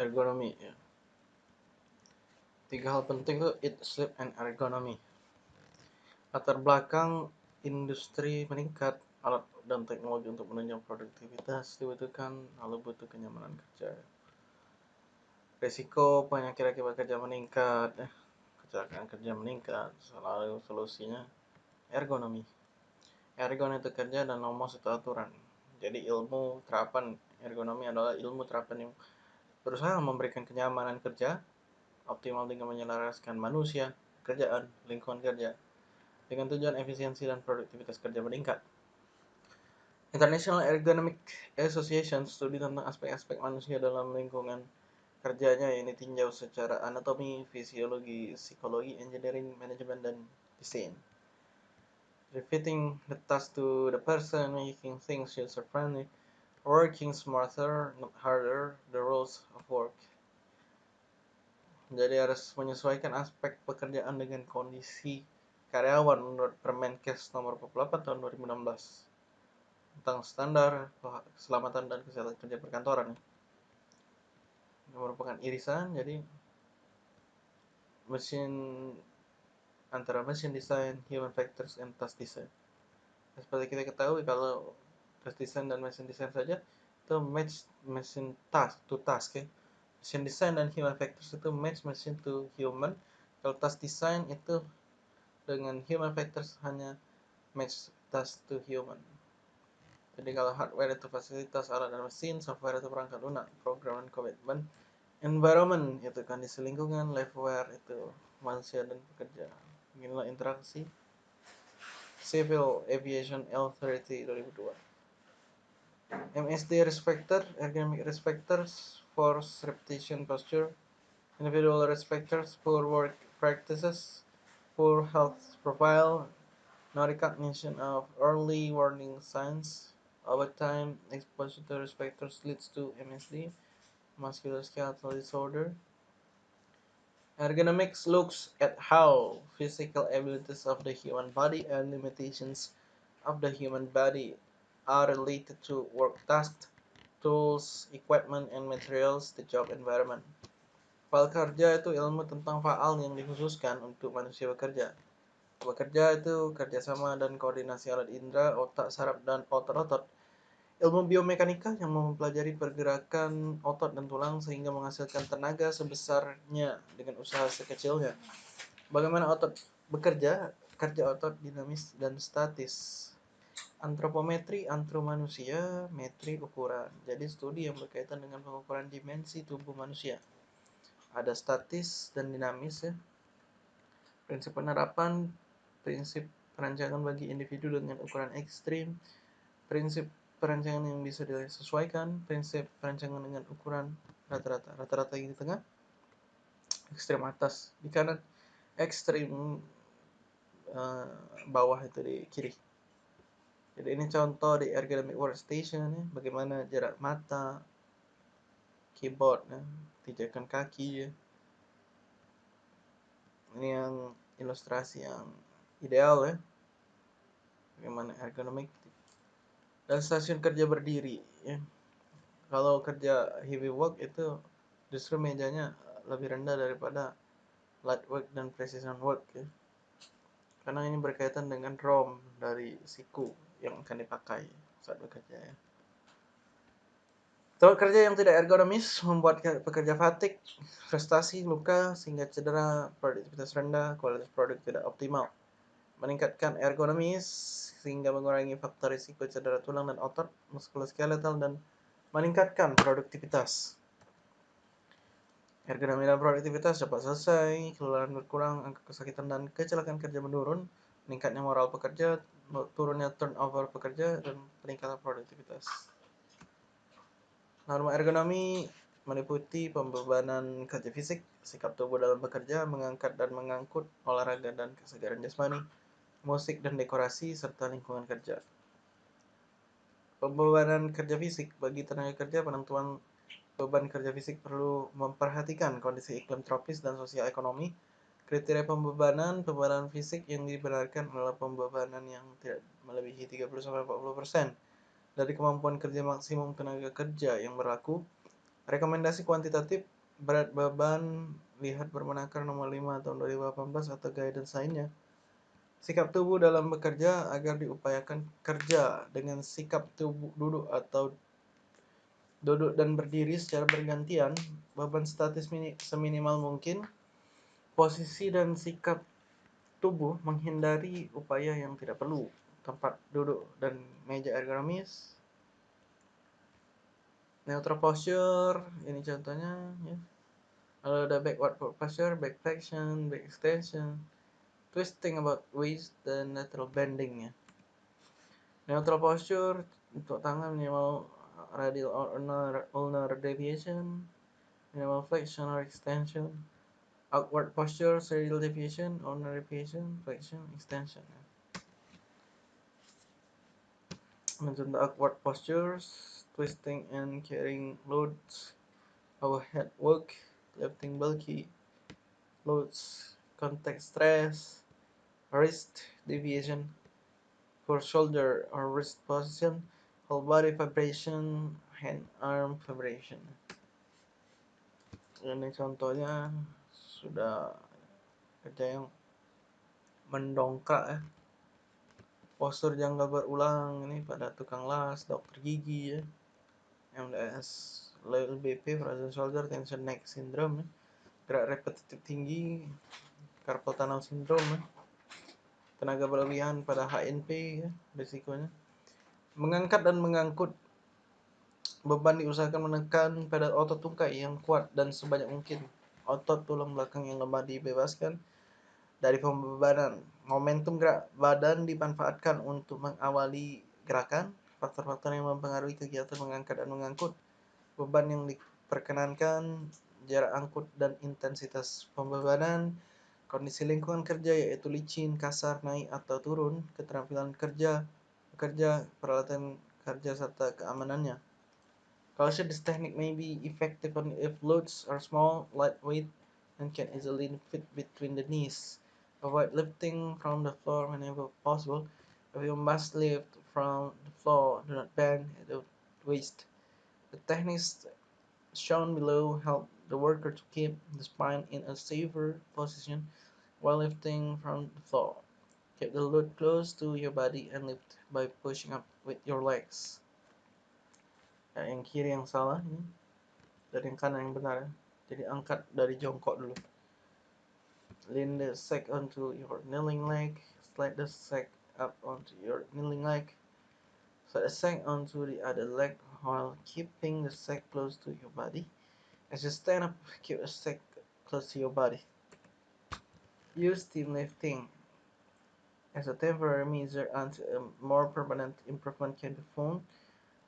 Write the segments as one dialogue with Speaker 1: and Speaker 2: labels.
Speaker 1: ergonomi ya. Tiga hal penting itu eat, sleep, and ergonomy. Latar belakang industri meningkat, alat dan teknologi untuk menunjang produktivitas dibutuhkan, lalu butuh kenyamanan kerja. Risiko penyakit akibat kerja meningkat, eh, kecelakaan kerja meningkat, selalu solusinya ergonomi. Ergon itu kerja dan nomos itu aturan. Jadi ilmu terapan ergonomi adalah ilmu terapan yang berusaha memberikan kenyamanan kerja optimal dengan menyelaraskan manusia, kerjaan, lingkungan kerja dengan tujuan efisiensi dan produktivitas kerja meningkat. International Ergonomic Association studi tentang aspek-aspek manusia dalam lingkungan kerjanya yang ditinjau secara anatomi, fisiologi, psikologi, engineering, manajemen, dan desain. Refitting the task to the person, making things user-friendly, working smarter, not harder, the rules of work. Jadi harus menyesuaikan aspek pekerjaan dengan kondisi karyawan menurut Permenkes nomor 48 tahun 2016 tentang standar keselamatan dan kesehatan kerja perkantoran. Ini merupakan irisan, jadi mesin antara mesin design, human factors, and task design. Seperti kita ketahui kalau task design dan mesin design saja itu match mesin task to task ya. Mesin design dan human factors itu match mesin to human. Kalau task design itu dengan human factors hanya match task to human. Jadi kalau hardware itu fasilitas alat dan mesin, software itu perangkat lunak, program dan komitmen, environment itu kondisi lingkungan, liveware itu manusia dan pekerja. Inilah interaksi Civil Aviation L30 2002. MSD respector, ergonomic risk factors force repetition posture, individual risk factors poor work practices, poor health profile, no recognition of early warning signs. Over time, exposure to risk factors leads to MSD, musculoskeletal disorder. Ergonomics looks at how physical abilities of the human body and limitations of the human body are related to work tasks, tools, equipment, and materials, the job environment. Fal kerja itu ilmu tentang faal yang dikhususkan untuk manusia bekerja. Bekerja itu kerjasama dan koordinasi alat indera, otak, saraf, dan otot-otot. Ilmu biomekanika yang mempelajari pergerakan otot dan tulang sehingga menghasilkan tenaga sebesarnya dengan usaha sekecilnya. Bagaimana otot bekerja, kerja otot dinamis dan statis. Antropometri, antro manusia, metri ukuran. Jadi studi yang berkaitan dengan pengukuran dimensi tubuh manusia ada statis dan dinamis ya. Prinsip penerapan, prinsip perancangan bagi individu dengan ukuran ekstrim, prinsip perancangan yang bisa disesuaikan, prinsip perancangan dengan ukuran rata-rata, rata-rata di tengah, ekstrim atas di kanan, ekstrim uh, bawah itu di kiri. Jadi ini contoh di ergonomic workstation ya, bagaimana jarak mata, keyboard ya, pijakan kaki ya. Ini yang ilustrasi yang ideal ya. Bagaimana ergonomik dan stasiun kerja berdiri ya. Kalau kerja heavy work itu justru mejanya lebih rendah daripada light work dan precision work ya. Karena ini berkaitan dengan ROM dari siku yang akan dipakai saat bekerja ya Tempat kerja yang tidak ergonomis membuat pekerja fatik, frustasi, luka, sehingga cedera, produktivitas rendah, kualitas produk tidak optimal. Meningkatkan ergonomis sehingga mengurangi faktor risiko cedera tulang dan otot, muskuloskeletal, dan meningkatkan produktivitas. Ergonomi dan produktivitas dapat selesai, kelelahan berkurang, angka kesakitan dan kecelakaan kerja menurun, meningkatnya moral pekerja, turunnya turnover pekerja, dan peningkatan produktivitas. Norma ergonomi meliputi pembebanan kerja fisik, sikap tubuh dalam bekerja, mengangkat dan mengangkut, olahraga dan kesegaran jasmani, musik dan dekorasi, serta lingkungan kerja. Pembebanan kerja fisik bagi tenaga kerja penentuan beban kerja fisik perlu memperhatikan kondisi iklim tropis dan sosial ekonomi. Kriteria pembebanan pembebanan fisik yang dibenarkan adalah pembebanan yang tidak melebihi 30-40% dari kemampuan kerja maksimum tenaga kerja yang berlaku, Rekomendasi kuantitatif berat beban lihat Permenaker nomor 5 tahun 2018 atau guidance lainnya. Sikap tubuh dalam bekerja agar diupayakan kerja dengan sikap tubuh duduk atau duduk dan berdiri secara bergantian, beban statis seminimal mungkin, posisi dan sikap tubuh menghindari upaya yang tidak perlu, tempat duduk dan meja ergonomis, neutral posture ini contohnya ya. Lalu ada backward posture back flexion back extension. Twisting about waist dan lateral bending ya. Neutral posture untuk tangan minimal radial ulnar, ulnar deviation. Minimal flexion or extension outward posture serial deviation ulnar deviation flexion extension ya. mencontoh outward postures twisting and carrying loads, overhead work, lifting bulky loads, contact stress, wrist deviation for shoulder or wrist position, whole body vibration, hand arm vibration. Ini contohnya sudah kerja yang mendongkrak ya. Postur janggal berulang. Ini pada tukang las, dokter gigi ya. MDS LBP frozen shoulder tension neck syndrome gerak repetitif tinggi carpal tunnel syndrome tenaga berlebihan pada HNP ya, risikonya. Mengangkat dan mengangkut. Beban diusahakan menekan pada otot tungkai yang kuat dan sebanyak mungkin otot tulang belakang yang lemah dibebaskan dari pembebanan momentum gerak badan dimanfaatkan untuk mengawali gerakan faktor-faktor yang mempengaruhi kegiatan mengangkat dan mengangkut, beban yang diperkenankan, jarak angkut dan intensitas pembebanan, kondisi lingkungan kerja yaitu licin, kasar, naik atau turun, keterampilan kerja, bekerja, peralatan kerja serta keamanannya. Culture this technique may be effective only if loads are small, lightweight, and can easily fit between the knees. Avoid lifting from the floor whenever possible. If you must lift from the floor, do not bend at the waist. The techniques shown below help the worker to keep the spine in a safer position while lifting from the floor. Keep the load close to your body and lift by pushing up with your legs. Ya, yang kiri yang salah ini, dari yang kanan yang benar. Ya. Jadi angkat dari jongkok dulu. Lean the sack onto your kneeling leg, slide the sack up onto your kneeling leg. Slide the sack onto the other leg while keeping the sack close to your body. As you stand up, keep the sack close to your body. Use team lifting as a temporary measure until a more permanent improvement can be found.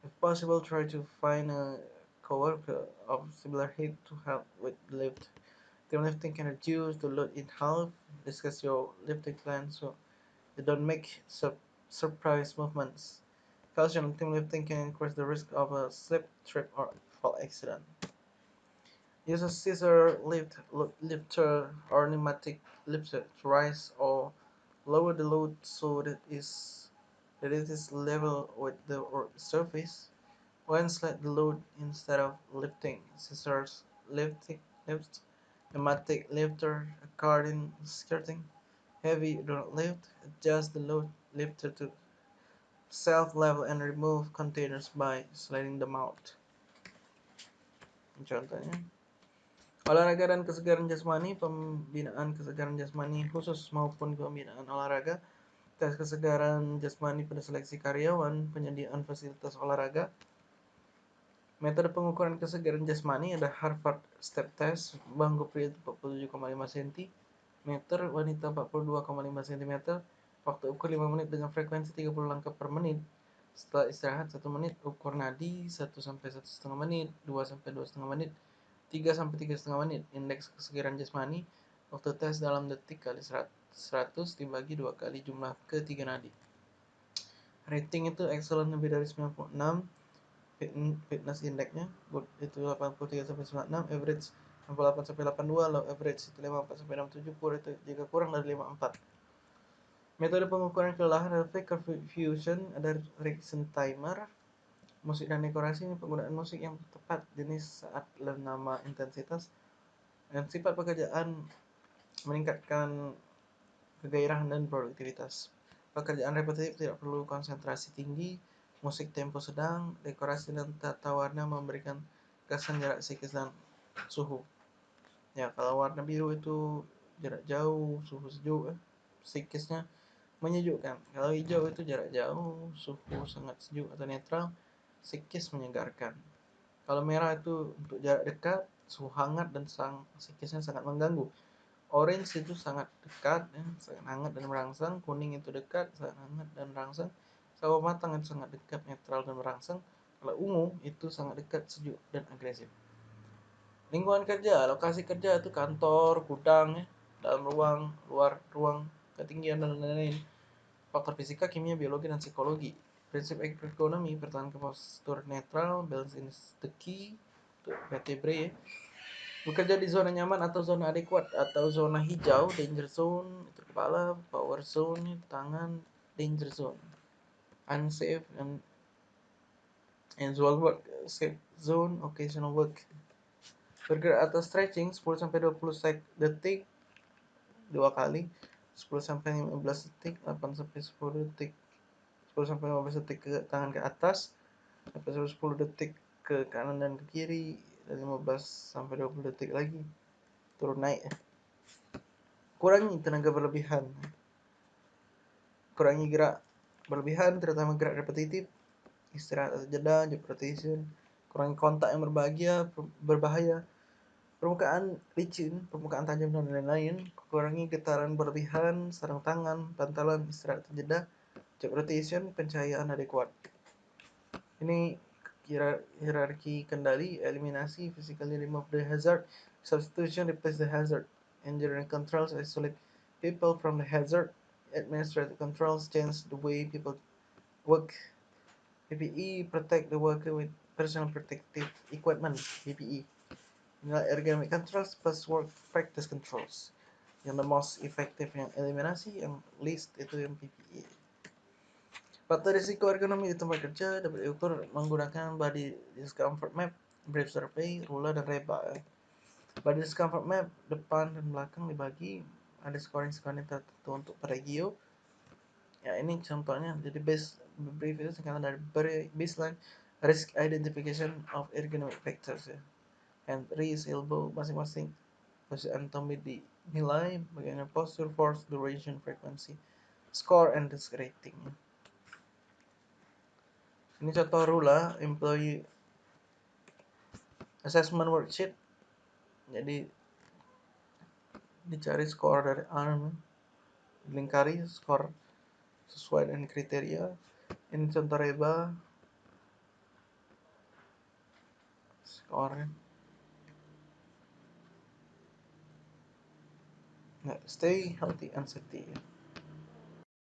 Speaker 1: If possible, try to find a coworker of similar height to help with lift. Team lifting can reduce the load in half. Discuss your lifting plan so you don't make sur surprise movements. Caution team lifting can increase the risk of a slip, trip, or fall accident. Use a scissor lift, lifter or pneumatic lifter to rise or lower the load so that is that it is level with the surface. When slide the load instead of lifting, scissors lift, lift pneumatic lifter, according skirting. Heavy do not lift, adjust the load lifter to self-level and remove containers by sliding them out. Contohnya, olahraga dan kesegaran jasmani, pembinaan kesegaran jasmani khusus maupun pembinaan olahraga, tes kesegaran jasmani pada seleksi karyawan, penyediaan fasilitas olahraga, Metode pengukuran kesegaran jasmani ada Harvard Step Test, bangku pria 47,5 cm, meter, wanita 42,5 cm, Waktu ukur 5 menit dengan frekuensi 30 langkah per menit. Setelah istirahat 1 menit, ukur nadi 1 sampai 1,5 menit, 2 sampai 2,5 menit, 3 sampai 3,5 menit. Indeks kesegaran jasmani waktu tes dalam detik kali 100 dibagi 2 kali jumlah ketiga nadi. Rating itu excellent lebih dari 96, fitness indexnya good itu 83 sampai 96, average 68 sampai 82, low average itu 54 sampai 67, poor itu jika kurang dari 54. Metode pengukuran kelelahan adalah Faker Fusion, ada Rickson Timer, musik dan dekorasi. Penggunaan musik yang tepat jenis saat nama intensitas dan sifat pekerjaan meningkatkan kegairahan dan produktivitas. Pekerjaan repetitif tidak perlu konsentrasi tinggi musik tempo sedang dekorasi dan tata warna memberikan kesan jarak psikis dan suhu. Ya kalau warna biru itu jarak jauh suhu sejuk eh, psikisnya menyejukkan. Kalau hijau itu jarak jauh suhu sangat sejuk atau netral psikis menyegarkan. Kalau merah itu untuk jarak dekat suhu hangat dan sang psikisnya sangat mengganggu orange itu sangat dekat ya, sangat hangat dan merangsang. Kuning itu dekat sangat hangat dan merangsang. Sawo matang itu sangat dekat netral dan merangsang. Kalau ungu itu sangat dekat sejuk dan agresif. Lingkungan kerja lokasi kerja itu kantor gudang ya dalam ruang luar ruang ketinggian dan lain-lain. Faktor fisika kimia biologi dan psikologi. Prinsip ekonomi pertahankan postur netral balance is the key vertebrae ya. Bekerja di zona nyaman atau zona adekuat atau zona hijau danger zone kepala power zone tangan danger zone. Unsafe and usual work safe zone occasional work. Bergerak atau stretching 10 sampai 20 sek detik dua kali 10 sampai 15 detik 8 sampai 10 detik 10 sampai 15 detik ke tangan ke atas sampai 10 detik ke kanan dan ke kiri 15 sampai 20 detik lagi turun naik kurangi tenaga berlebihan. Kurangi gerak berlebihan terutama gerak repetitif istirahat atau jeda job rotation kurangi kontak yang berbahagia berbahaya. Permukaan licin permukaan tajam dan lain-lain kurangi getaran berlebihan sarung tangan bantalan istirahat atau jeda job rotation pencahayaan adekuat ini hierarki kendali eliminasi physically remove the hazard substitution replace the hazard engineering controls isolate people from the hazard administrative controls change the way people work. PPE protect the worker with personal protective equipment. PPE. Ergonomic controls plus work practice controls. Yang the most effective yang eliminasi, yang least itu yang PPE. Faktor risiko ergonomi di tempat kerja dapat diukur menggunakan body discomfort map, brief survey, ruler, dan reba. Body discomfort map depan dan belakang dibagi ada scoring-scoring tertentu untuk per regio. Ya ini contohnya. Jadi base brief itu singkatan dari baseline risk identification of ergonomic factors ya. And raise elbow masing-masing posisi anatomi dinilai bagaimana posture force duration frequency score and risk rating ini contoh rula employee assessment worksheet. Jadi dicari skor dari arm lingkari skor sesuai dengan kriteria. Ini contoh reba skor nah, stay healthy and safety